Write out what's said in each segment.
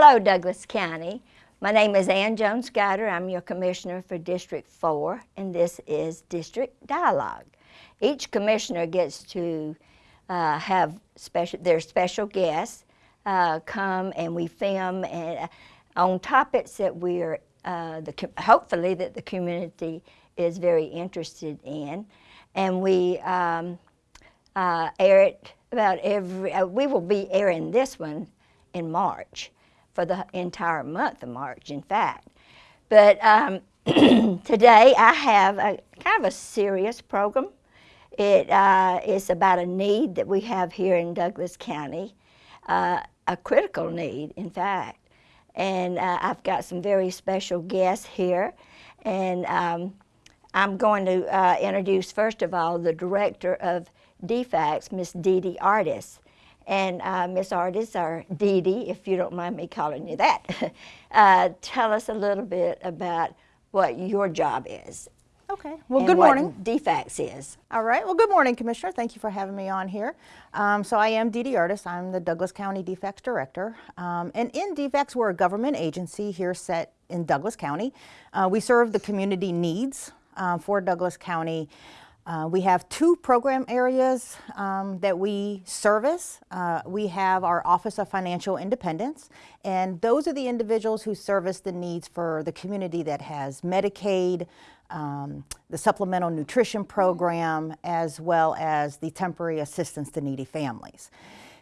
Hello, Douglas County. My name is Ann Jones Guider. I'm your Commissioner for District 4, and this is District Dialogue. Each Commissioner gets to uh, have special, their special guests uh, come and we film and, uh, on topics that we're, uh, the, hopefully that the community is very interested in. And we um, uh, air it about every, uh, we will be airing this one in March for the entire month of March, in fact. But um, today I have a kind of a serious program. It uh, is about a need that we have here in Douglas County, uh, a critical need, in fact. And uh, I've got some very special guests here. And um, I'm going to uh, introduce, first of all, the director of DFACS, Miss Dee Dee Artis. And uh, Miss Artis, or Dee Dee, if you don't mind me calling you that, uh, tell us a little bit about what your job is. Okay. Well, good morning. DFACS is. All right. Well, good morning, Commissioner. Thank you for having me on here. Um, so I am Dee Dee Artis. I'm the Douglas County DFACS Director. Um, and in DFACS, we're a government agency here set in Douglas County. Uh, we serve the community needs uh, for Douglas County. Uh, we have two program areas um, that we service. Uh, we have our Office of Financial Independence, and those are the individuals who service the needs for the community that has Medicaid, um, the Supplemental Nutrition Program, as well as the Temporary Assistance to Needy Families.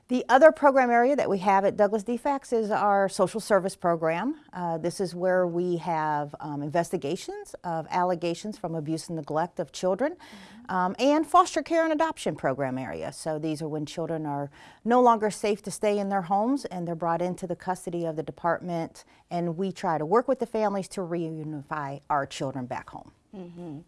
The other program area that we have at Douglas DFACS is our social service program. Uh, this is where we have um, investigations of allegations from abuse and neglect of children mm -hmm. um, and foster care and adoption program area. So these are when children are no longer safe to stay in their homes and they're brought into the custody of the department and we try to work with the families to reunify our children back home. Mm -hmm.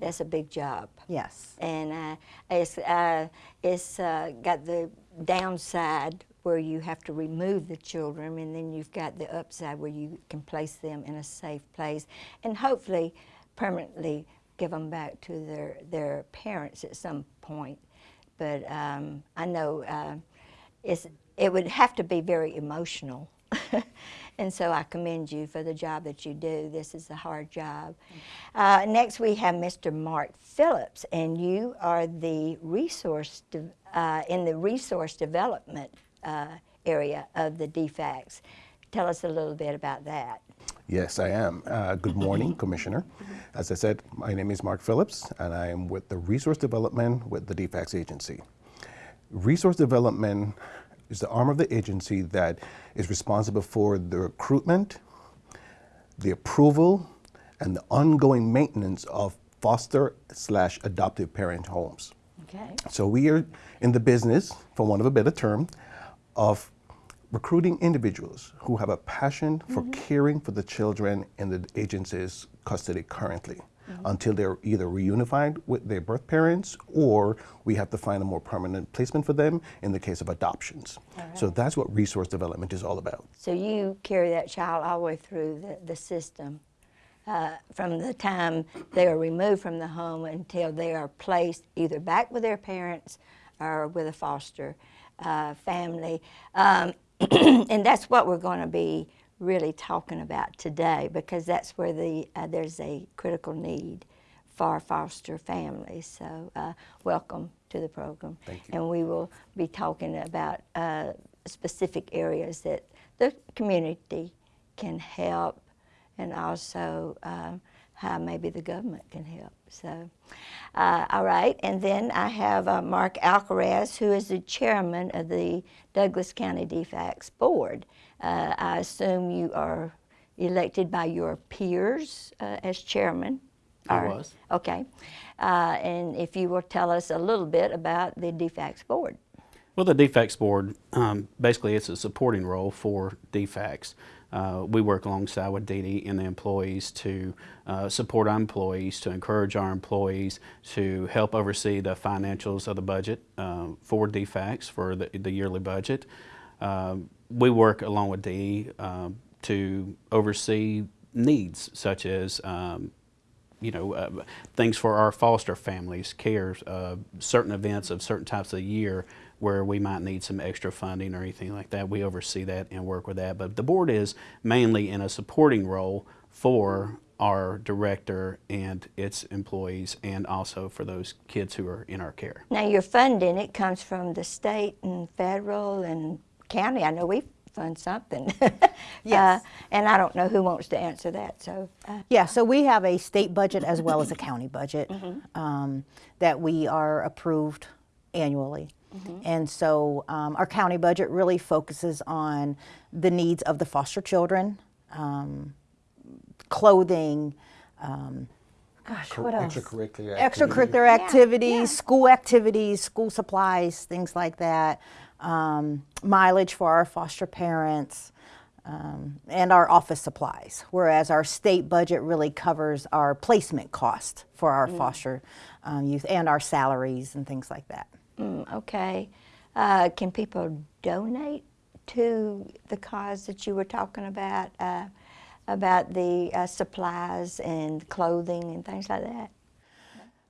That's a big job. Yes. And uh, it's, uh, it's uh, got the downside where you have to remove the children and then you've got the upside where you can place them in a safe place and hopefully permanently give them back to their, their parents at some point. But um, I know uh, it's, it would have to be very emotional. and so I commend you for the job that you do. This is a hard job. Uh, next we have Mr. Mark Phillips, and you are the resource uh, in the resource development uh, area of the DFACS. Tell us a little bit about that. Yes, I am. Uh, good morning, Commissioner. As I said, my name is Mark Phillips, and I am with the Resource Development with the DFACS agency. Resource Development is the arm of the agency that is responsible for the recruitment, the approval, and the ongoing maintenance of foster slash adoptive parent homes. Okay. So we are in the business, for want of a better term, of recruiting individuals who have a passion for mm -hmm. caring for the children in the agency's custody currently. Mm -hmm. until they're either reunified with their birth parents or we have to find a more permanent placement for them in the case of adoptions. Right. So that's what resource development is all about. So you carry that child all the way through the, the system. Uh, from the time they are removed from the home until they are placed either back with their parents or with a foster uh, family. Um, and that's what we're going to be really talking about today because that's where the uh, there's a critical need for foster families. So uh, welcome to the program. And we will be talking about uh, specific areas that the community can help and also um, how maybe the government can help. So, uh, all right, and then I have uh, Mark Alcaraz, who is the chairman of the Douglas County DFACS Board. Uh, I assume you are elected by your peers uh, as chairman. I was. Okay. Uh, and if you will tell us a little bit about the DFACS board. Well, the DFACS board, um, basically it's a supporting role for DFACS. Uh, we work alongside with Dee and the employees to uh, support our employees, to encourage our employees, to help oversee the financials of the budget uh, for DFACS, for the, the yearly budget. Um, we work along with Dee um, to oversee needs such as um, you know, uh, things for our foster families, cares, uh, certain events of certain types of year where we might need some extra funding or anything like that, we oversee that and work with that. But the board is mainly in a supporting role for our director and its employees and also for those kids who are in our care. Now, your funding, it comes from the state and federal and county. I know we fund something. Yes. Uh, and I don't know who wants to answer that, so. uh, Yeah, so we have a state budget as well as a county budget um, that we are approved annually. And so um, our county budget really focuses on the needs of the foster children, um, clothing, um, gosh, Co- what else? extracurricular Extracurricular Yeah, activities, yeah. school activities, school supplies, things like that, um, mileage for our foster parents, um, and our office supplies. Whereas our state budget really covers our placement cost for our foster um, youth and our salaries and things like that. mm, okay. Uh, can people donate to the cause that you were talking about, uh, about the uh, supplies and clothing and things like that?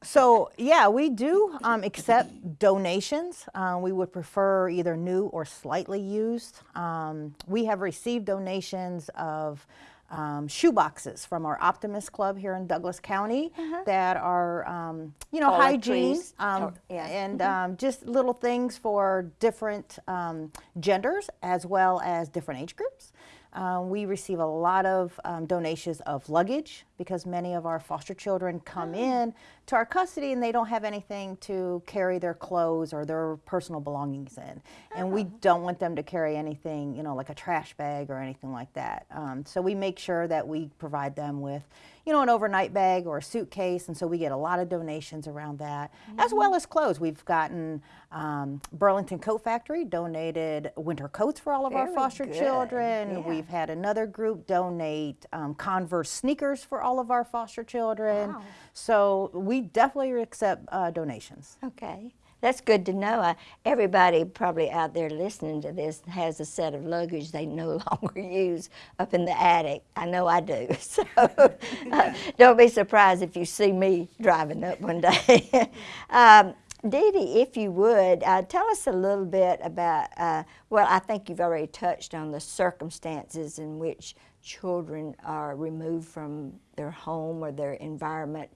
So yeah, we do um, accept donations. Uh, we would prefer either new or slightly used. Um, we have received donations of um, shoe boxes from our Optimist Club here in Douglas County that are, um, you know, hygiene Toiletries. um, yeah. and um, just little things for different um, genders as well as different age groups. Um, we receive a lot of um, donations of luggage because many of our foster children come in to our custody and they don't have anything to carry their clothes or their personal belongings in. And we don't want them to carry anything, you know, like a trash bag or anything like that. Um, so we make sure that we provide them with, you know, an overnight bag or a suitcase. And so we get a lot of donations around that, as well as clothes. We've gotten um, Burlington Coat Factory donated winter coats for all of our foster good, children. yeah. We've had another group donate um, Converse sneakers for all of our foster children. Wow. So we definitely accept uh, donations. Okay, that's good to know. Uh, everybody probably out there listening to this has a set of luggage they no longer use up in the attic. I know I do. So uh, don't be surprised if you see me driving up one day. um, Dee Dee, if you would, uh, tell us a little bit about, uh, well, I think you've already touched on the circumstances in which children are removed from their home or their environment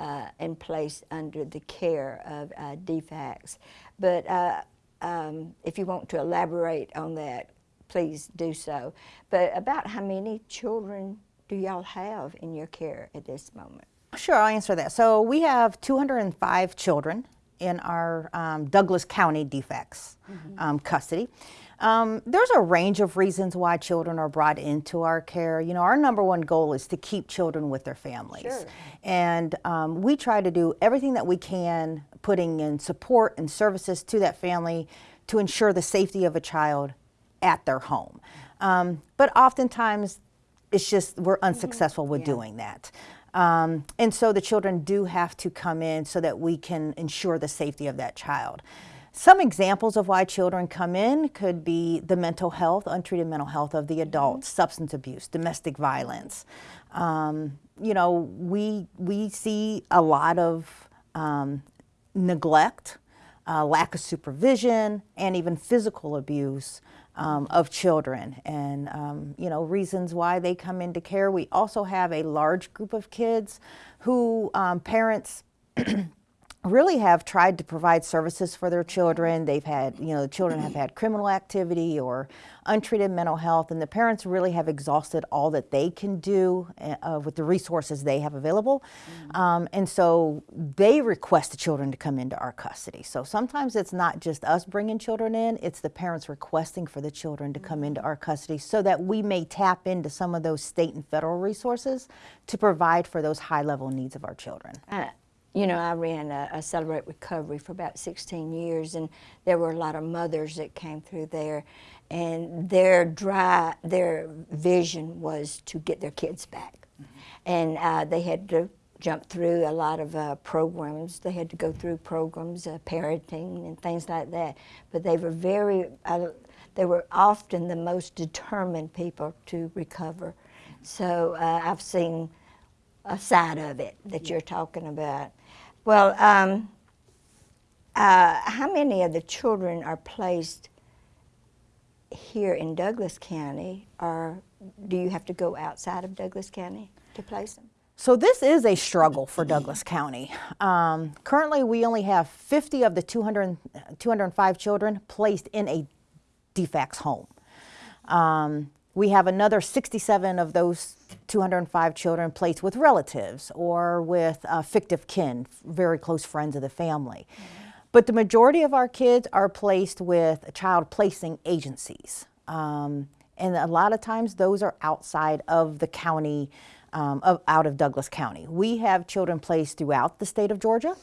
uh, and placed under the care of uh, DFACS. But uh, um, if you want to elaborate on that, please do so. But about how many children do y'all have in your care at this moment? Sure, I'll answer that. So we have 205 children in our um, Douglas County DFACS um, custody. Um, there's a range of reasons why children are brought into our care. You know, our number one goal is to keep children with their families. Sure. And um, we try to do everything that we can, putting in support and services to that family to ensure the safety of a child at their home. Um, but oftentimes, it's just we're unsuccessful with doing that. Um, and so the children do have to come in so that we can ensure the safety of that child. Some examples of why children come in could be the mental health, untreated mental health of the adults, substance abuse, domestic violence. Um, you know, we we see a lot of um, neglect, uh, lack of supervision, and even physical abuse um, of children. And um, you know, reasons why they come into care. We also have a large group of kids who um, parents really have tried to provide services for their children. They've had, you know, the children have had criminal activity or untreated mental health, and the parents really have exhausted all that they can do uh, with the resources they have available. Um, and so they request the children to come into our custody. So sometimes it's not just us bringing children in, it's the parents requesting for the children to come into our custody so that we may tap into some of those state and federal resources to provide for those high level needs of our children. Uh, you know, I ran a, a Celebrate Recovery for about 16 years, and there were a lot of mothers that came through there, and their dry, their vision was to get their kids back, and uh, they had to jump through a lot of uh, programs. They had to go through programs, uh, parenting and things like that. But they were very, uh, they were often the most determined people to recover. So uh, I've seen a side of it that you're talking about. Well, um, Uh, how many of the children are placed here in Douglas County, or do you have to go outside of Douglas County to place them? So this is a struggle for Douglas County. Um, currently, we only have 50 of the 200, 205 children placed in a DFACS home. Um, we have another 67 of those 205 children placed with relatives or with uh, fictive kin, very close friends of the family. But the majority of our kids are placed with child placing agencies. Um, and a lot of times those are outside of the county, um, of, out of Douglas County. We have children placed throughout the state of Georgia.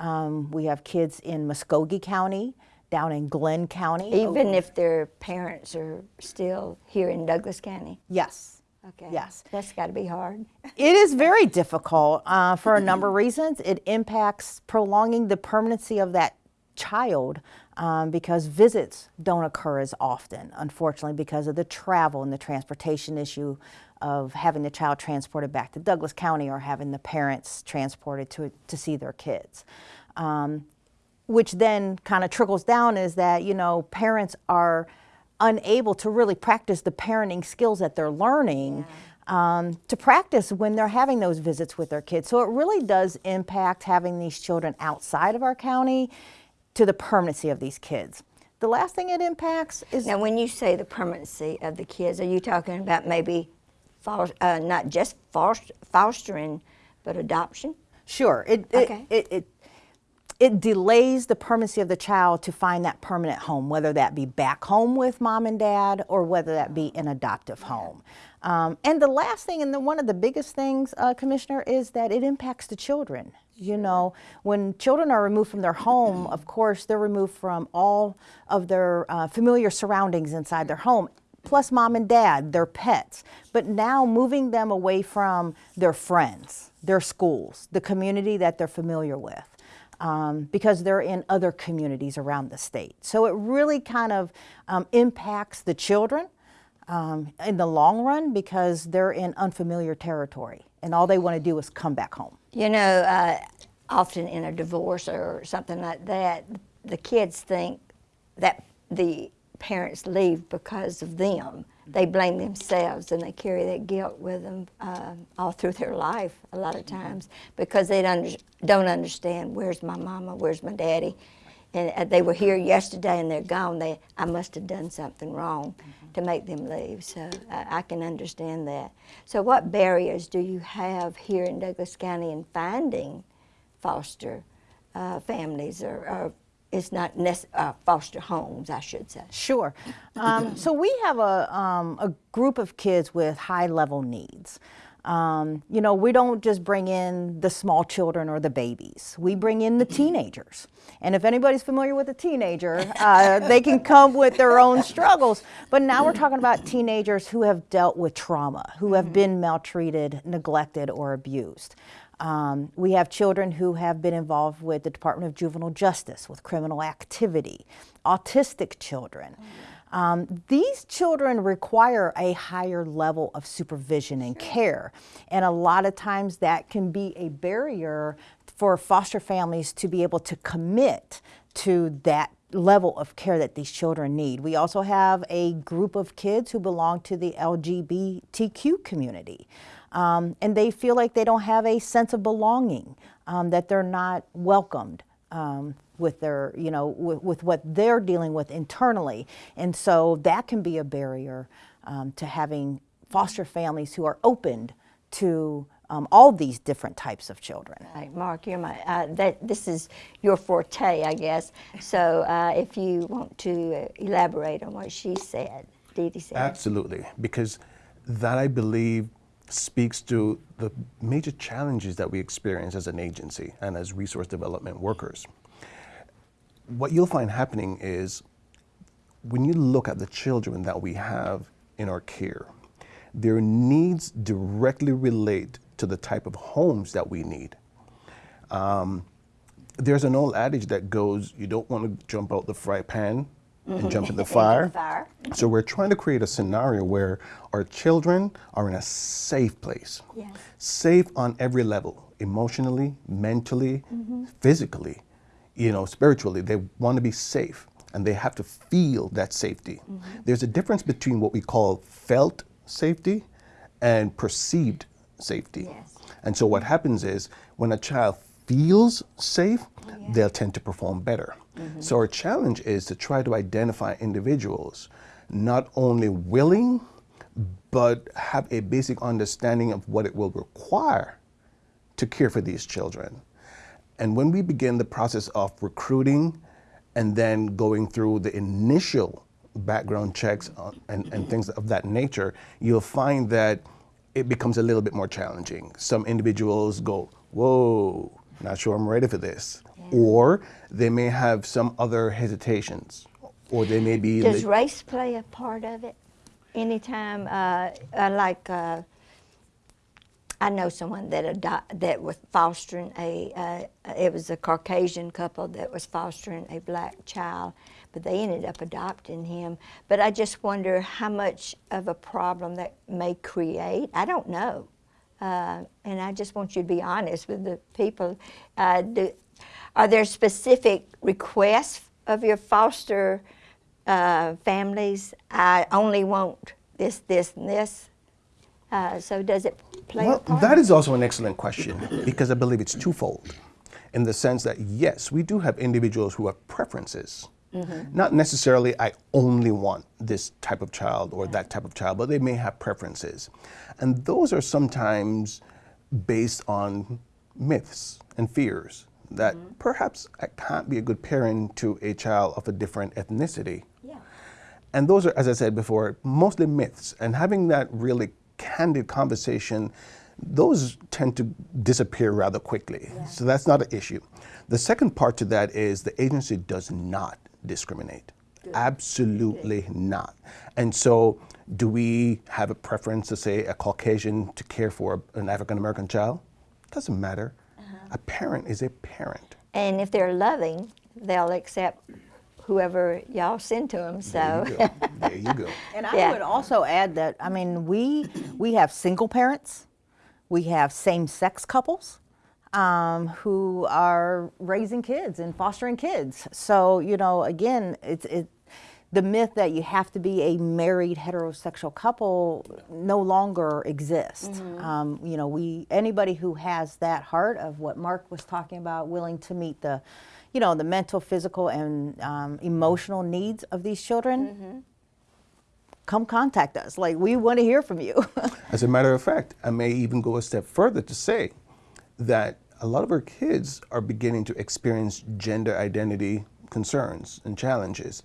Um, we have kids in Muscogee County, down in Glynn County. Even if their parents are still here in Douglas County? Yes. Okay. Yes. That's got to be hard. It is very difficult uh, for a number of reasons. It impacts prolonging the permanency of that child um, because visits don't occur as often, unfortunately, because of the travel and the transportation issue of having the child transported back to Douglas County or having the parents transported to, to see their kids. Um, which then kind of trickles down is that, you know, parents are unable to really practice the parenting skills that they're learning um, to practice when they're having those visits with their kids. So it really does impact having these children outside of our county to the permanency of these kids. The last thing it impacts is Now, when you say the permanency of the kids, are you talking about maybe uh, not just foster- fostering, but adoption? Sure. It, Okay. it, it, it, it delays the permanency of the child to find that permanent home, whether that be back home with mom and dad or whether that be an adoptive home. Um, and the last thing, and the, one of the biggest things, uh, Commissioner, is that it impacts the children. You know, when children are removed from their home, of course, they're removed from all of their uh, familiar surroundings inside their home plus mom and dad, their pets. But now moving them away from their friends, their schools, the community that they're familiar with, um, because they're in other communities around the state. So it really kind of um, impacts the children um, in the long run because they're in unfamiliar territory and all they want to do is come back home. You know, uh, often in a divorce or something like that, the kids think that the parents leave because of them. They blame themselves and they carry that guilt with them uh, all through their life a lot of times because they don't, don't understand where's my mama, where's my daddy. And uh, they were here yesterday and they're gone. They, I must have done something wrong to make them leave. So I, I can understand that. So, what barriers do you have here in Douglas County in finding foster uh, families or, or it's not uh, foster homes, I should say? Sure. Um, so we have a, um, a group of kids with high level needs. Um, you know, we don't just bring in the small children or the babies. We bring in the teenagers. And if anybody's familiar with a teenager, uh, they can come with their own struggles. But now we're talking about teenagers who have dealt with trauma, who have been maltreated, neglected, or abused. Um, we have children who have been involved with the Department of Juvenile Justice, with criminal activity, autistic children. Um, these children require a higher level of supervision and care. And a lot of times that can be a barrier for foster families to be able to commit to that level of care that these children need. We also have a group of kids who belong to the LGBTQ community. Um, and they feel like they don't have a sense of belonging, um, that they're not welcomed um, with their, you know, with, with, what they're dealing with internally. And so that can be a barrier um, to having foster families who are opened to um, all these different types of children. Right, Mark, you're my, uh, that, this is your forte, I guess. So uh, if you want to uh, elaborate on what she said, Dee Dee said. Absolutely, because that I believe speaks to the major challenges that we experience as an agency and as resource development workers. What you'll find happening is when you look at the children that we have in our care, their needs directly relate to the type of homes that we need. Um, there's an old adage that goes, you don't want to jump out the fry pan Mm-hmm. and jump in the fire. fire. So we're trying to create a scenario where our children are in a safe place. Yes. Safe on every level, emotionally, mentally, mm-hmm. physically. you know, spiritually. They want to be safe and they have to feel that safety. Mm-hmm. There's a difference between what we call felt safety and perceived safety. Yes. And so what happens is when a child feels safe, they'll tend to perform better. Mm-hmm. So our challenge is to try to identify individuals not only willing, but have a basic understanding of what it will require to care for these children. And when we begin the process of recruiting and then going through the initial background checks and, and things of that nature, you'll find that it becomes a little bit more challenging. Some individuals go, Whoa, not sure I'm ready for this. Or they may have some other hesitations, or they may be. Does race play a part of it? Anytime, uh, uh, like, uh, I know someone that that was fostering a, uh, it was a Caucasian couple that was fostering a black child, but they ended up adopting him. But I just wonder how much of a problem that may create. I don't know. Uh, and I just want you to be honest with the people. Uh, do, are there specific requests of your foster uh, families? I only want this, this, and this. Uh, so does it play Well, that is also an excellent question because I believe it's twofold in the sense that, yes, we do have individuals who have preferences. Not necessarily, I only want this type of child or that type of child, but they may have preferences. And those are sometimes based on myths and fears that mm-hmm. perhaps I can't be a good parent to a child of a different ethnicity. yeah. And those are, as I said before, mostly myths. And having that really candid conversation, those tend to disappear rather quickly. So that's not an issue. The second part to that is the agency does not discriminate. Absolutely not. And so, do we have a preference to say a Caucasian to care for an African American child? Doesn't matter. A parent is a parent. And if they're loving, they'll accept whoever y'all send to them. So, There you go. there you go. And I Yeah. would also add that I mean we we have single parents, we have same-sex couples um, who are raising kids and fostering kids. So you know, again, it's it. The myth that you have to be a married heterosexual couple no longer exists. Um, you know, we anybody who has that heart of what Mark was talking about, willing to meet the, you know, the mental, physical, and um, emotional needs of these children, come contact us. Like we want to hear from you. As a matter of fact, I may even go a step further to say that a lot of our kids are beginning to experience gender identity concerns and challenges.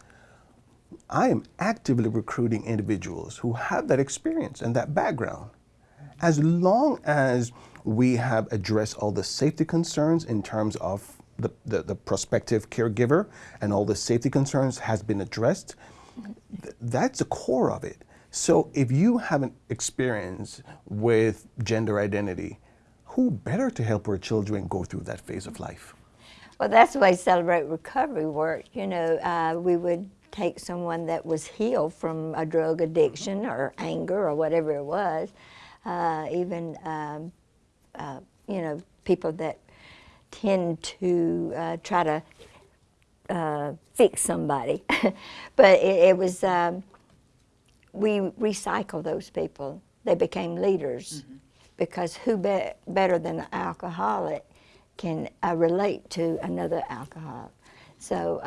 I am actively recruiting individuals who have that experience and that background. As long as we have addressed all the safety concerns in terms of the, the, the prospective caregiver and all the safety concerns has been addressed, th- that's the core of it. So if you have an experience with gender identity, who better to help our children go through that phase of life? well, that's way Celebrate Recovery worked. You know, uh, we would take someone that was healed from a drug addiction or anger or whatever it was, uh, even, um, uh, you know, people that tend to uh, try to uh, fix somebody. but it, it was, um, we recycle those people. They became leaders because who be- better than an alcoholic can uh, relate to another alcoholic? So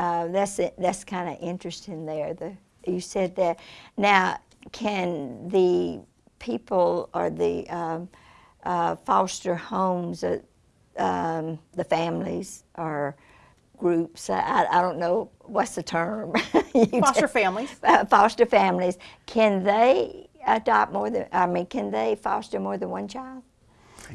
uh, that's it. That's kind of interesting there. The, you said that. Now, can the people or the um, uh, foster homes, uh, um, the families or groups, I, I don't know what's the term. foster tell- families. uh, foster families, can they adopt more than, I mean, can they foster more than one child?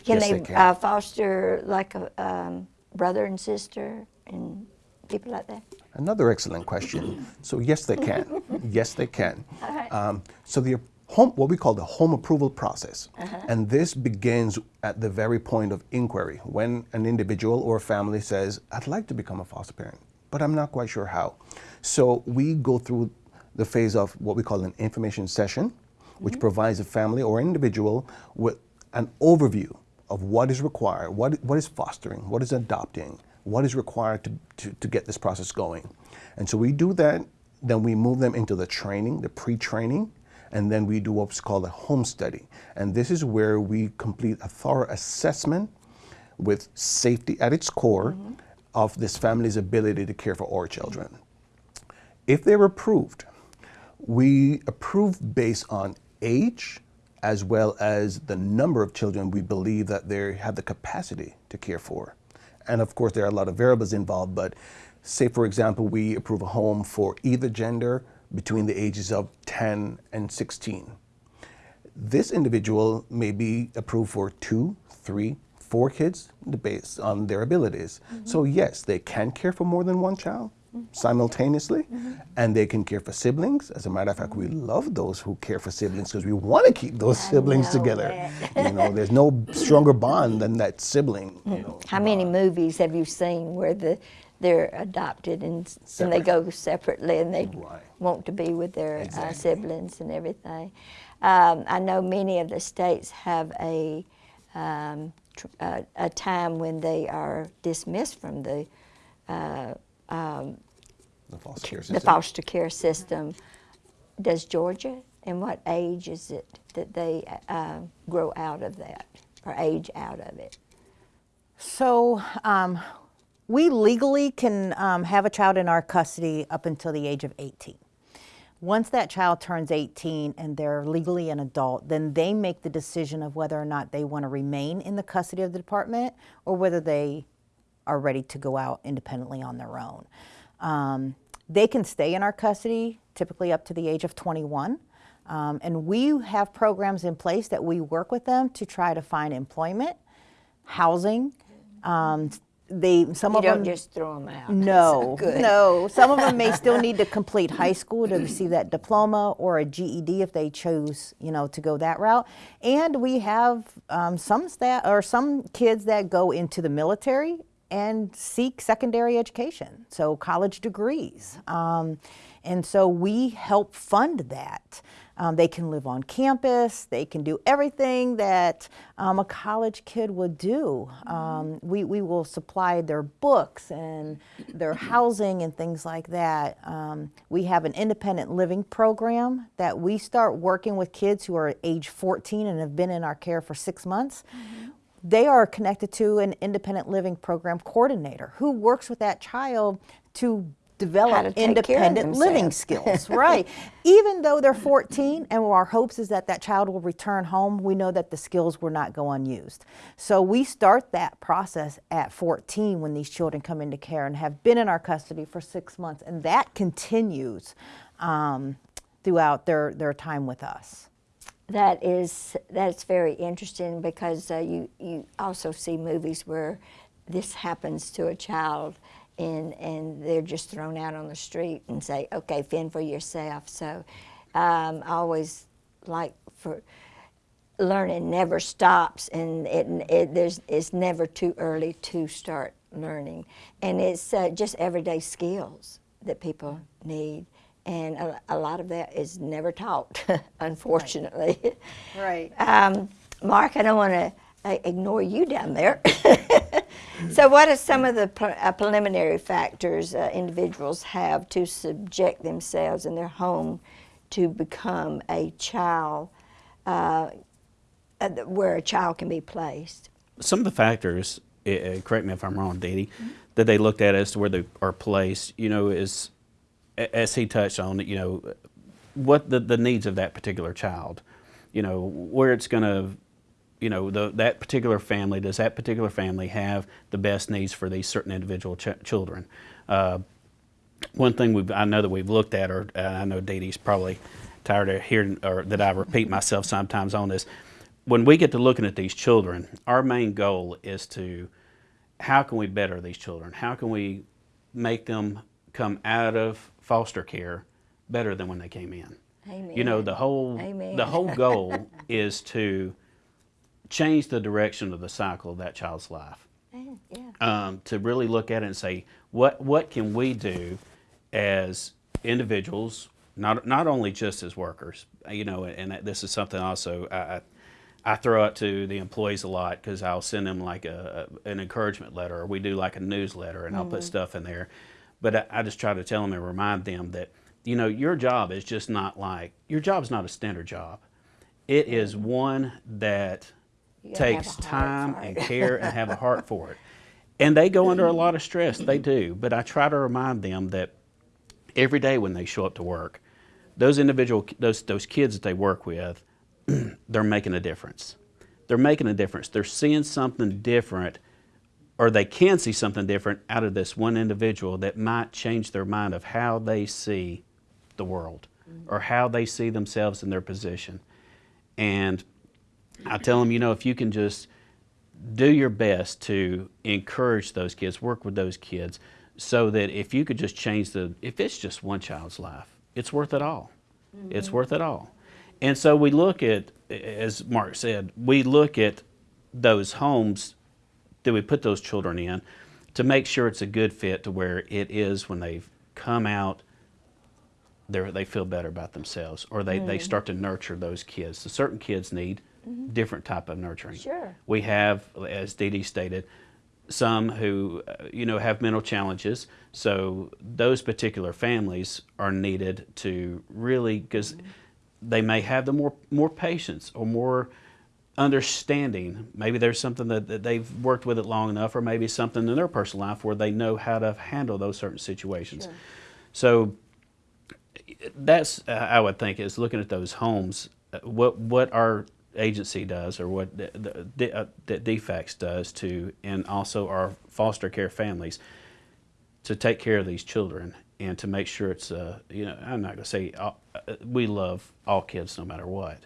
Can Yes, they, they can. Uh, foster like a um, brother and sister and people like that? Another excellent question. So yes, they can. yes, they can. Um, so the home, what we call the home approval process, and this begins at the very point of inquiry when an individual or a family says, "I'd like to become a foster parent, but I'm not quite sure how." So we go through the phase of what we call an information session, which provides a family or individual with an overview of what is required, what, what is fostering, what is adopting, what is required to, to, to get this process going. And so we do that, then we move them into the training, the pre-training, and then we do what's called a home study. And this is where we complete a thorough assessment with safety at its core mm-hmm. of this family's ability to care for our children. If they're approved, we approve based on age as well as the number of children we believe that they have the capacity to care for. And of course, there are a lot of variables involved, but say, for example, we approve a home for either gender between the ages of 10 and 16. This individual may be approved for two, three, four kids based on their abilities. Mm-hmm. So, yes, they can care for more than one child simultaneously, and they can care for siblings. As a matter of fact, we love those who care for siblings because we want to keep those siblings together. you know, there's no stronger bond than that sibling. You know, How many movies have you seen where the they're adopted and, and they go separately and they Right. want to be with their uh, siblings and everything? Um, I know many of the states have a um, tr- uh, a time when they are dismissed from the the foster care the system. foster care system. Does Georgia? And what age is it that they uh, grow out of that or age out of it? So um, we legally can um, have a child in our custody up until the age of 18. Once that child turns 18 and they're legally an adult, then they make the decision of whether or not they want to remain in the custody of the department or whether they are ready to go out independently on their own. Um, they can stay in our custody typically up to the age of 21. Um, and we have programs in place that we work with them to try to find employment, housing. Um, they some You of don't them just throw them out. no, no. Some of them may still need to complete high school to receive that diploma or a GED if they chose, you know, to go that route. And we have um, some staff or some kids that go into the military and seek secondary education, so college degrees. Um, and so we help fund that. Um, they can live on campus. They can do everything that um, a college kid would do. Um, we, we will supply their books and their housing and things like that. Um, we have an independent living program that we start working with kids who are age 14 and have been in our care for six months. They are connected to an independent living program coordinator who works with that child to develop to take care of independent living skills, right? Even though they're 14 and our hopes is that that child will return home, we know that the skills will not go unused. So we start that process at 14 when these children come into care and have been in our custody for six months, and that continues um, throughout their, their time with us. That is that's very interesting because uh, you you also see movies where this happens to a child and and they're just thrown out on the street and say, okay, fend for yourself. So um, I always like for learning never stops and it, it there's it's never too early to start learning. And it's uh, just everyday skills that people need and a, a lot of that is never taught unfortunately Right. um, mark i don't want to uh, ignore you down there so what are some of the pre- uh, preliminary factors uh, individuals have to subject themselves in their home to become a child uh, uh, where a child can be placed. some of the factors, uh, uh, correct me if I'm wrong, Dee Dee, that they looked at as to where they are placed, you know, is a- as he touched on, you know, what the, the needs of that particular child, you know, where it's going to, you know, the, that particular family, does that particular family have the best needs for these certain individual ch- children? Uh, one thing we've, I know that we've looked at, or uh, I know Dee Dee's probably tired of hearing, or that I repeat myself sometimes on this. When we get to looking at these children, our main goal is to how can we better these children? How can we make them come out of foster care better than when they came in? You know, the whole Amen. the whole goal is to change the direction of the cycle of that child's life Yeah, um, to really look at it and say, what what can we do as individuals, not not only just as workers, you know, and this is something also I, I throw out to the employees a lot because I'll send them like a, a- an encouragement letter, or we do like a newsletter, and I'll put stuff in there. But I, I just try to tell them and remind them that you know your job is just not like your job is not a standard job. It is one that You gotta have takes time and care and have a heart for it. And they go under a lot of stress. They do. But I try to remind them that every day when they show up to work, those individual those those kids that they work with, they're making a difference. They're making a difference. They're seeing something different or they can see something different out of this one individual that might change their mind of how they see the world mm-hmm. or how they see themselves in their position. And I tell them, you know, if you can just do your best to encourage those kids, work with those kids, so that if you could just change the, if it's just one child's life, it's worth it all. Mm-hmm. It's worth it all. And so we look at, as Mark said, we look at those homes that we put those children in to make sure it's a good fit to where it is when they've come out they they feel better about themselves or they, they start to nurture those kids. So certain kids need different type of nurturing. Sure. We have, as Dee Dee stated, some who uh, you know have mental challenges. So those particular families are needed to really because they may have the more more patience or more understanding. Maybe there's something that, that they've worked with it long enough, or maybe something in their personal life where they know how to handle those certain situations. So that's uh, I would think is looking at those homes. uh, What what our agency does, or what the, the, the, uh, that DFACS does to, and also our foster care families, to take care of these children and to make sure it's uh, you know I'm not going to say all, uh, we love all kids no matter what,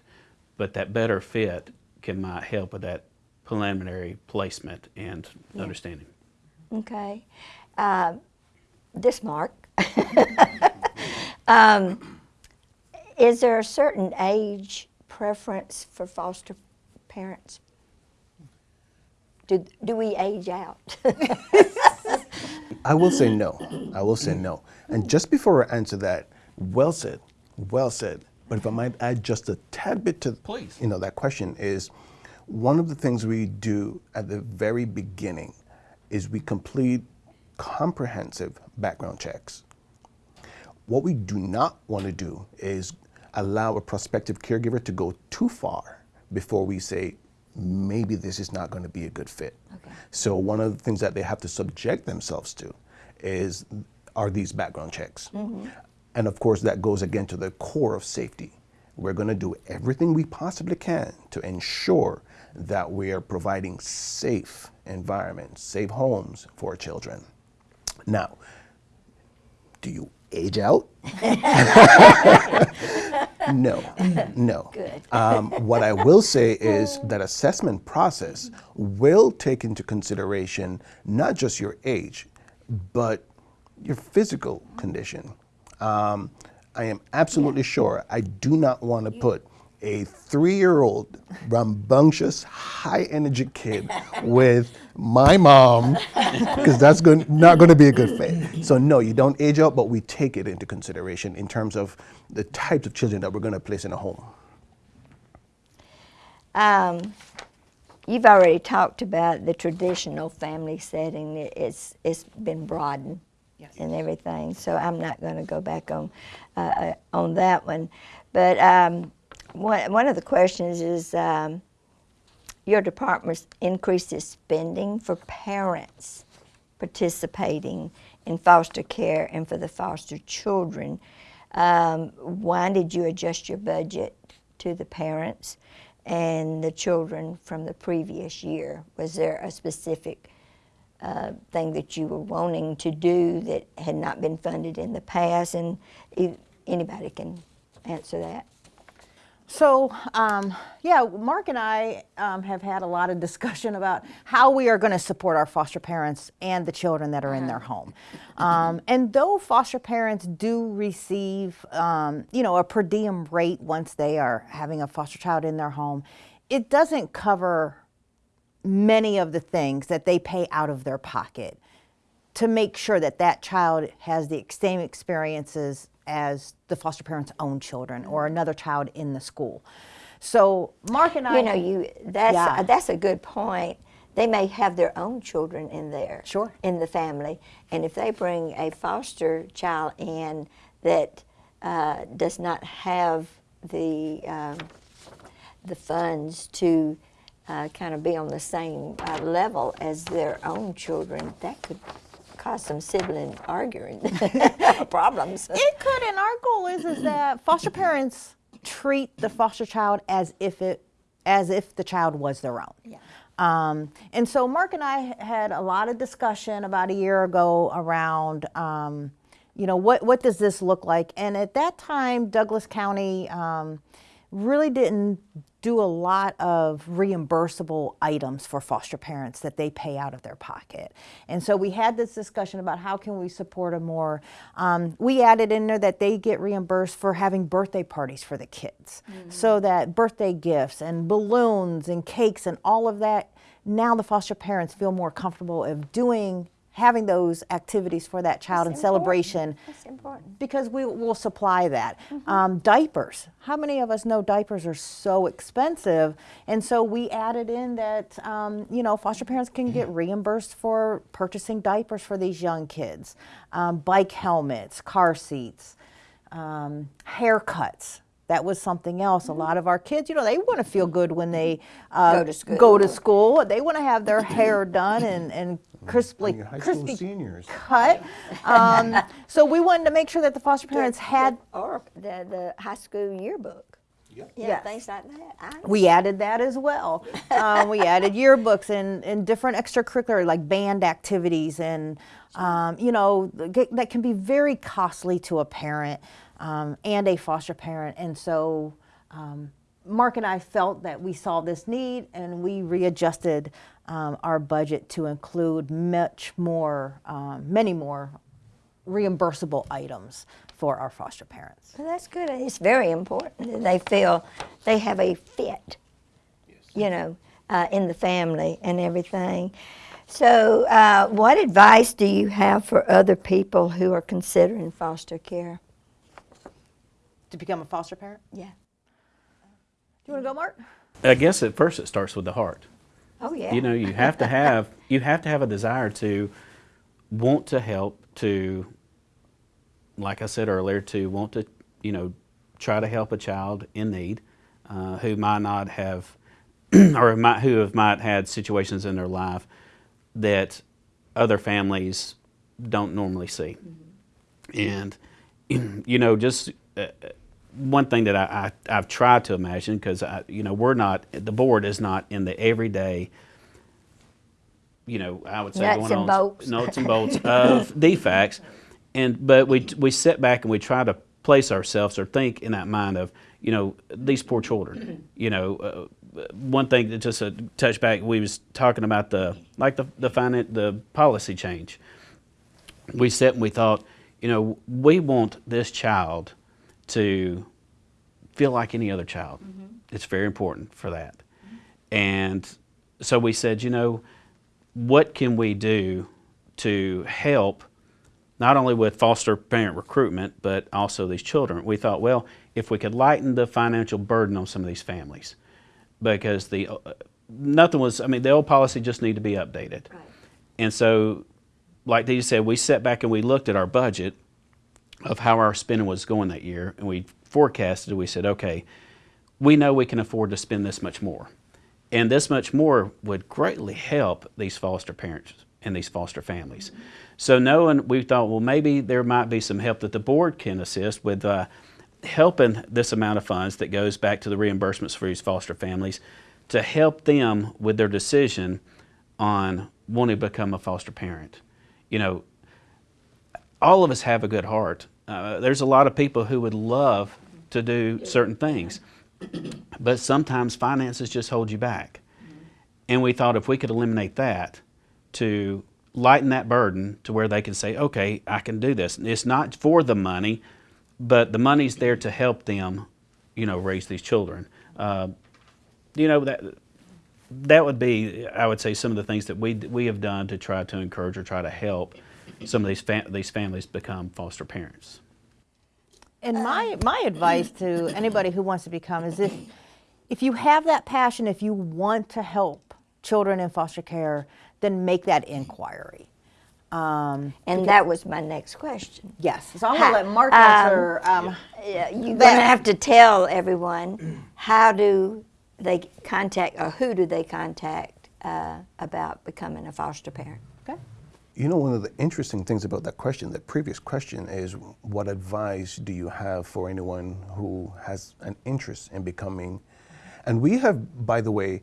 but that better fit can might help with that preliminary placement and understanding. Okay. Uh, this Mark. um, is there a certain age preference for foster parents? Do, do we age out? I will say no. I will say no. And just before I answer that, well said, well said. But if I might add just a tad bit to Please. you know that question is one of the things we do at the very beginning is we complete comprehensive background checks. What we do not want to do is allow a prospective caregiver to go too far before we say maybe this is not going to be a good fit. Okay. So one of the things that they have to subject themselves to is are these background checks. Mm-hmm. And of course that goes again to the core of safety. We're going to do everything we possibly can to ensure that we are providing safe environments, safe homes for children. Now, do you age out? no, no. Good. Um, what I will say is that assessment process will take into consideration not just your age, but your physical condition. Um, I am absolutely sure I do not want to put a three-year-old rambunctious, high-energy kid with my mom because that's going, not going to be a good fit. So no, you don't age out, but we take it into consideration in terms of the types of children that we're going to place in a home. Um, you've already talked about the traditional family setting. It's it's been broadened and everything, so I'm not going to go back on uh, uh, on that one. But um, one one of the questions is. Um, your department increases spending for parents participating in foster care and for the foster children. Um, why did you adjust your budget to the parents and the children from the previous year? Was there a specific uh, thing that you were wanting to do that had not been funded in the past? And anybody can answer that. So, um, yeah, Mark and I um, have had a lot of discussion about how we are going to support our foster parents and the children that are in their home. Um, and though foster parents do receive, um, you know, a per diem rate once they are having a foster child in their home, it doesn't cover many of the things that they pay out of their pocket to make sure that that child has the same experiences as the foster parent's own children or another child in the school. So Mark and I, You know, you that's Yeah. that's a good point. They may have their own children in there, Sure. in the family, and if they bring a foster child in that uh, does not have the um, the funds to uh, kind of be on the same uh, level as their own children, that could cause some sibling arguing problems. it could, and our goal is is that foster parents treat the foster child as if it as if the child was their own. Yeah. Um, and so Mark and I had a lot of discussion about a year ago around, um, you know, what, what does this look like? And at that time, Douglas County um, really didn't do a lot of reimbursable items for foster parents that they pay out of their pocket. And so we had this discussion about how can we support them more. Um, we added in there that they get reimbursed for having birthday parties for the kids. So that birthday gifts and balloons and cakes and all of that, now the foster parents feel more comfortable of doing having those activities for that child and celebration. That's important. because we will supply that. Um, diapers. How many of us know diapers are so expensive? And so we added in that, um, you know, foster parents can get reimbursed for purchasing diapers for these young kids, um, bike helmets, car seats, um, haircuts. That was something else. A lot of our kids, you know, they want to feel good when they uh, Go to school. Go to school. They want to have their hair done and, and crisply, Your high school crispy seniors. cut. Um, so we wanted to make sure that the foster parents had. or the, the high school yearbook. Yep. Yeah, Yes. things like that. I We added that as well. Um, we added yearbooks and, and different extracurricular like band activities and um, you know that can be very costly to a parent um, and a foster parent. And so um, Mark and I felt that we saw this need and we readjusted um, our budget to include much more, um, many more reimbursable items for our foster parents. Well, that's good. It's very important that they feel they have a fit, you know, uh, in the family and everything. So, uh, what advice do you have for other people who are considering foster care? To become a foster parent? Yeah. Do you want to go, Mark? I guess at first it starts with the heart. Oh, yeah. You know, you have to have you have to have a desire to want to help to like I said earlier to want to, you know, try to help a child in need uh, who might not have or might, who have might had situations in their life that other families don't normally see. And you know, just uh, one thing that I, I I've tried to imagine because you know we're not the board is not in the everyday. You know, I would say Nuts going and on bolts. nuts and bolts of DFACS, and but we we sit back and we try to place ourselves or think in that mind of you know these poor children. You know, uh, one thing that just a touch back we was talking about the like the the finan- the policy change we sat and we thought, you know, we want this child to feel like any other child. It's very important for that. And so we said, you know, what can we do to help not only with foster parent recruitment, but also these children? We thought, well, if we could lighten the financial burden on some of these families, because the uh, nothing was, I mean, the old policy just needed to be updated. And so like Dee said, we sat back and we looked at our budget of how our spending was going that year, and we forecasted. We said, okay, we know we can afford to spend this much more, and this much more would greatly help these foster parents and these foster families. So knowing, we thought, well, maybe there might be some help that the board can assist with. Uh, helping this amount of funds that goes back to the reimbursements for these foster families to help them with their decision on wanting to become a foster parent you know, all of us have a good heart. Uh, there's a lot of people who would love to do certain things, but sometimes finances just hold you back. And we thought if we could eliminate that to lighten that burden to where they can say, okay, I can do this. And it's not for the money, but the money's there to help them, you know, raise these children. Uh, you know, that that would be, I would say, some of the things that we we have done to try to encourage or try to help some of these fam- these families become foster parents. And my, my advice to anybody who wants to become is if, if you have that passion, if you want to help children in foster care, then make that inquiry. Um, And that was my next question. yes, so I'm going to let Mark um, answer. Um, Yeah, You're going to have to tell everyone, how do they contact, or who do they contact uh, about becoming a foster parent? okay. You know, one of the interesting things about that question, that previous question, is what advice do you have for anyone who has an interest in becoming? And we have, by the way,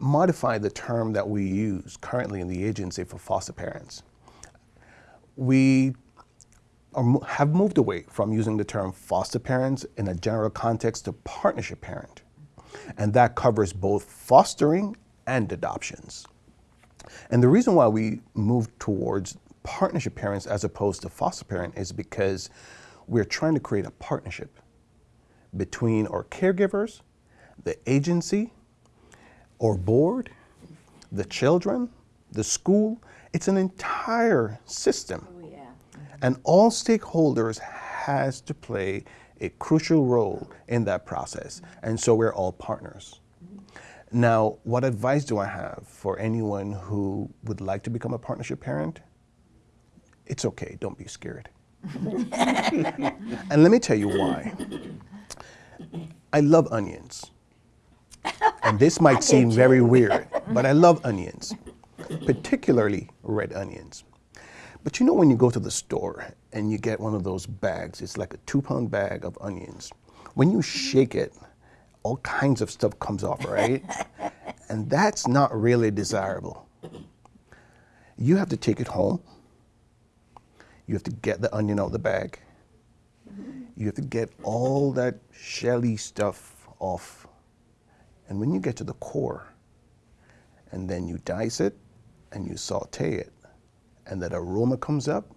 modified the term that we use currently in the agency for foster parents. We are, have moved away from using the term foster parents in a general context to partnership parent. And that covers both fostering and adoptions. And the reason why we moved towards partnership parents as opposed to foster parent is because we're trying to create a partnership between our caregivers, the agency, or board, the children, the school. It's an entire system. Oh, and all stakeholders has to play a crucial role in that process. And so we're all partners. Now, what advice do I have for anyone who would like to become a partnership parent? It's okay, don't be scared. and let me tell you why. I love onions. And this might seem very weird, but I love onions, particularly red onions. But you know when you go to the store and you get one of those bags, it's like a two pound bag of onions. When you shake it, all kinds of stuff comes off, right? and that's not really desirable. You have to take it home. You have to get the onion out of the bag. Mm-hmm. You have to get all that shelly stuff off. And when you get to the core, and then you dice it and you saute it, and that aroma comes up,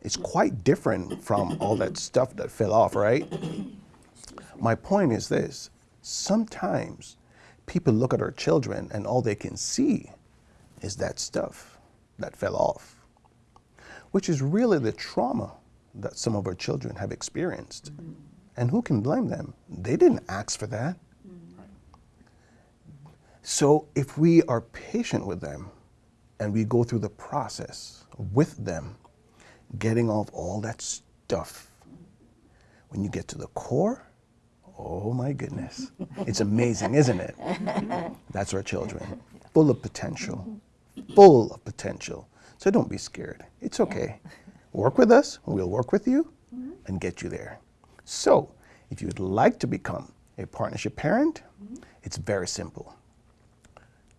it's quite different from all that stuff that fell off, right? My point is this sometimes people look at our children and all they can see is that stuff that fell off, which is really the trauma that some of our children have experienced. Mm-hmm. And who can blame them? They didn't ask for that. Mm-hmm. So if we are patient with them and we go through the process with them, getting off all that stuff, when you get to the core, oh my goodness, it's amazing, isn't it? That's our children, full of potential, full of potential. So don't be scared. It's okay. Work with us, we'll work with you and get you there. So, if you'd like to become a partnership parent, it's very simple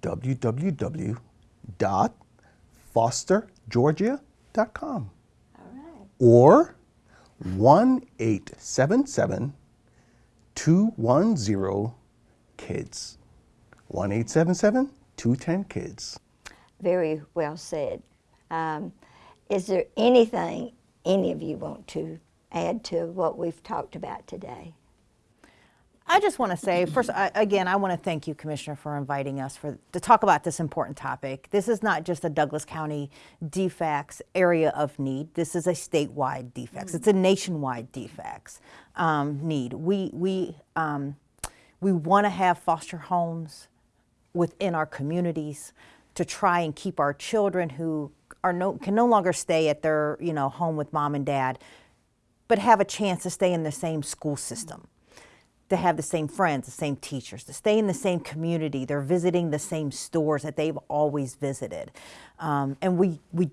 www.fostergeorgia.com or 1 877 210 KIDS. 1 877 210 KIDS. Very well said. Um, is there anything any of you want to add to what we've talked about today? I just want to say, first, I, again, I want to thank you, Commissioner, for inviting us for to talk about this important topic. This is not just a Douglas County DFACS area of need. This is a statewide DFACS. It's a nationwide DFACS um, need. We we um, we want to have foster homes within our communities to try and keep our children who are no can no longer stay at their you know home with mom and dad, but have a chance to stay in the same school system to have the same friends, the same teachers, to stay in the same community. They're visiting the same stores that they've always visited, um, and we we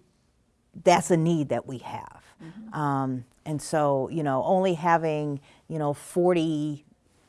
that's a need that we have. Um, and so you know, only having you know forty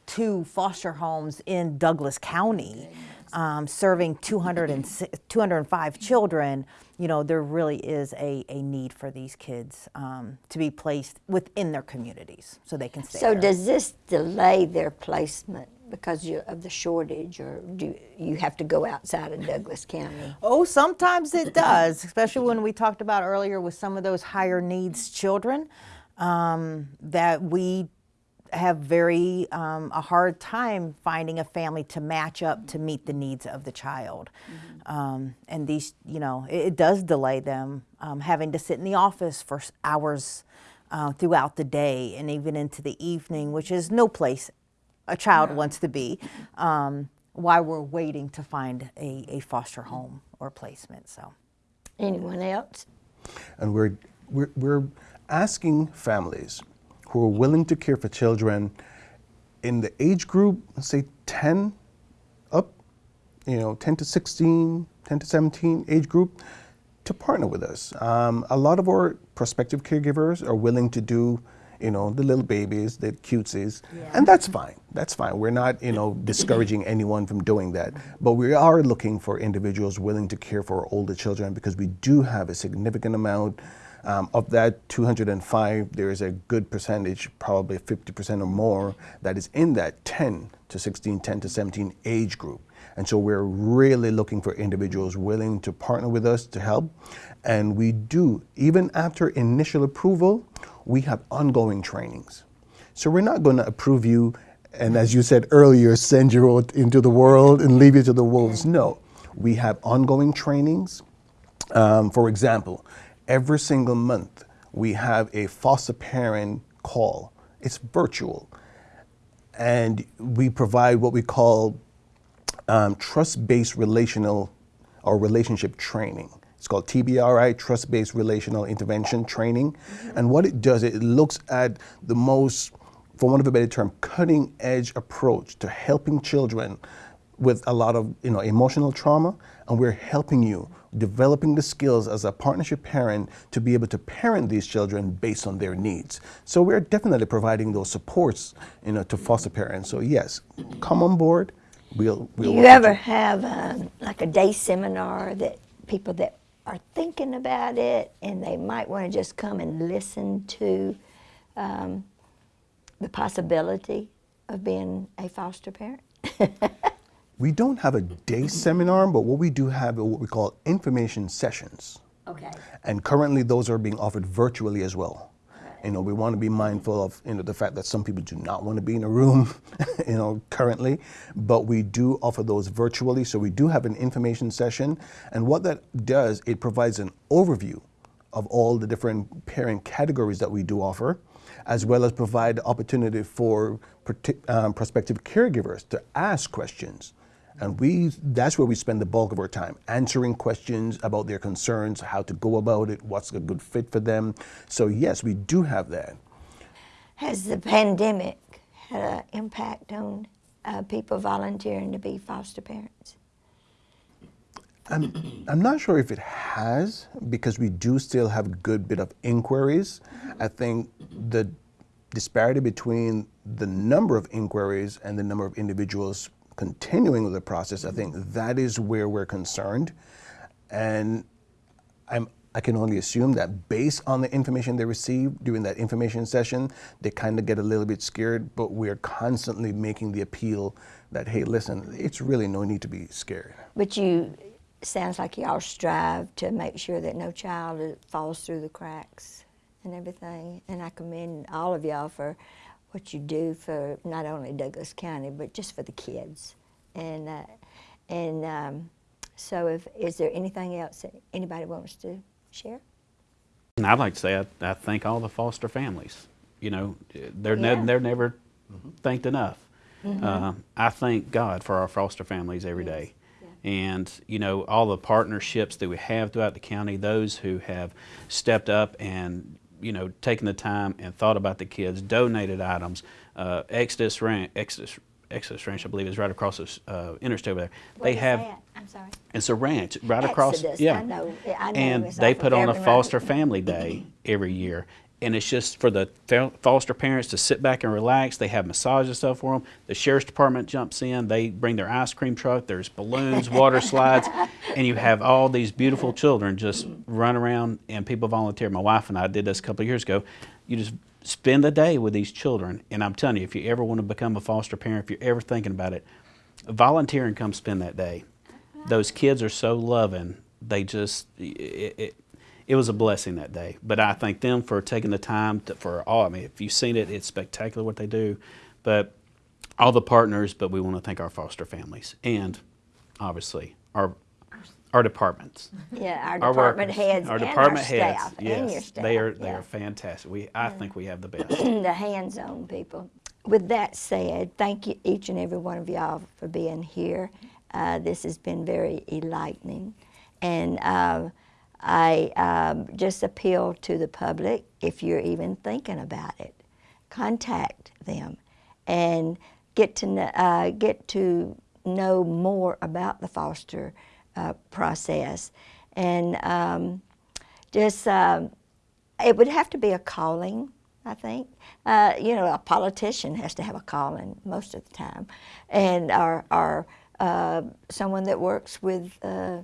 two foster homes in Douglas County. Um, serving 200 and, 205 children, you know, there really is a, a need for these kids um, to be placed within their communities so they can stay So there. does this delay their placement because of the shortage, or do you have to go outside of Douglas County? Oh, sometimes it does, especially when we talked about earlier with some of those higher needs children um, that we have very um, a hard time finding a family to match up to meet the needs of the child. Um, and these, you know, it, it does delay them um, having to sit in the office for hours uh, throughout the day and even into the evening, which is no place a child wants to be um, while we're waiting to find a, a foster home or placement. So. Anyone else? And we're, we're, we're asking families who are willing to care for children in the age group, say 10 up, you know, 10 to 16, 10 to 17 age group, to partner with us. Um, a lot of our prospective caregivers are willing to do, you know, the little babies, the cutesies, and that's fine. That's fine. We're not, you know, discouraging anyone from doing that, but we are looking for individuals willing to care for older children because we do have a significant amount. Um, of that 205, there is a good percentage, probably 50% or more, that is in that 10 to 16, 10 to 17 age group. And so we're really looking for individuals willing to partner with us to help. And we do, even after initial approval, we have ongoing trainings. So we're not going to approve you and, as you said earlier, send you out into the world and leave you to the wolves. No, we have ongoing trainings. Um, for example, every single month we have a foster parent call. It's virtual. And we provide what we call um, trust-based relational or relationship training. It's called TBRI, Trust-Based Relational Intervention Training. And what it does, it looks at the most, for want of a better term, cutting-edge approach to helping children with a lot of you know emotional trauma, and we're helping you developing the skills as a partnership parent to be able to parent these children based on their needs. So we're definitely providing those supports, you know, to foster parents. So yes, come on board. We'll. we'll Do you ever have um, like a day seminar that people that are thinking about it and they might want to just come and listen to um, the possibility of being a foster parent? We don't have a day seminar, but what we do have are what we call information sessions. Okay. And currently those are being offered virtually as well. You know, we want to be mindful of you know the fact that some people do not want to be in a room, you know, currently, but we do offer those virtually. So we do have an information session, and what that does, it provides an overview of all the different parent categories that we do offer, as well as provide the opportunity for um, prospective caregivers to ask questions. And we, that's where we spend the bulk of our time, answering questions about their concerns, how to go about it, what's a good fit for them. So yes, we do have that. Has the pandemic had an impact on uh, people volunteering to be foster parents? I'm, I'm not sure if it has because we do still have a good bit of inquiries. I think the disparity between the number of inquiries and the number of individuals continuing with the process, I think that is where we're concerned. And I'm, I can only assume that based on the information they received during that information session, they kind of get a little bit scared, but we're constantly making the appeal that, hey, listen, it's really no need to be scared. But you, sounds like y'all strive to make sure that no child uh, falls through the cracks and everything. And I commend all of y'all for what you do for not only Douglas County, but just for the kids. And, uh, and um, so if, is there anything else that anybody wants to share? And I'd like to say I, I thank all the foster families. You know, they're Yeah. ne- they're never thanked enough. Uh, I thank God for our foster families every day. And you know all the partnerships that we have throughout the county, those who have stepped up and you know taken the time and thought about the kids, donated items. Uh, Exodus Ranch, Exodus, Exodus Ranch, I believe, is right across the uh, interstate over there. they have I'm sorry. it's a ranch right across. Yeah, I know- I know and they put on a foster family day every year, and it's just for the foster parents to sit back and relax. They have massage and stuff for them. The sheriff's department jumps in. They bring their ice cream truck. There's balloons, water slides, and you have all these beautiful children just run around, and people volunteer. My wife and I did this a couple of years ago. You just spend the day with these children, and I'm telling you, if you ever want to become a foster parent, if you're ever thinking about it, volunteer and come spend that day. Those kids are so loving. They just it, it, it was a blessing that day. But I thank them for taking the time to, for all. I mean, if you've seen it, it's spectacular what they do. But all the partners. But we want to thank our foster families and obviously our our departments. Yeah, our Our department workers, heads our and department our heads, staff yes, and your staff. they are they yeah. are fantastic. We I think we have the best. the hands-on people. with that said, thank you, each and every one of y'all for being here. Uh, this has been very enlightening. And um, I um, just appeal to the public, if you're even thinking about it, contact them and get to, uh, get to know more about the foster uh, process. And um, just, um, it would have to be a calling, I think. Uh, you know, a politician has to have a calling most of the time, and or, uh, someone that works with uh,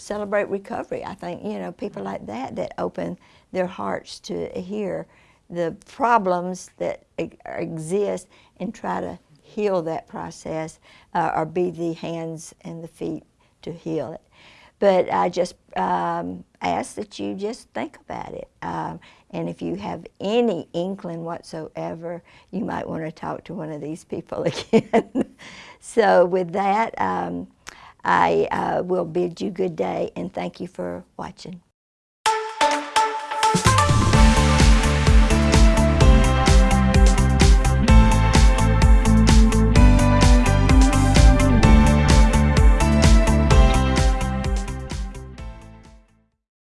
Celebrate Recovery. I think you know people like that that open their hearts to hear the problems that exist and try to heal that process, uh, or be the hands and the feet to heal it. But I just um, ask that you just think about it. Um, and if you have any inkling whatsoever, you might want to talk to one of these people again. so, with that, um, I uh, will bid you good day and thank you for watching.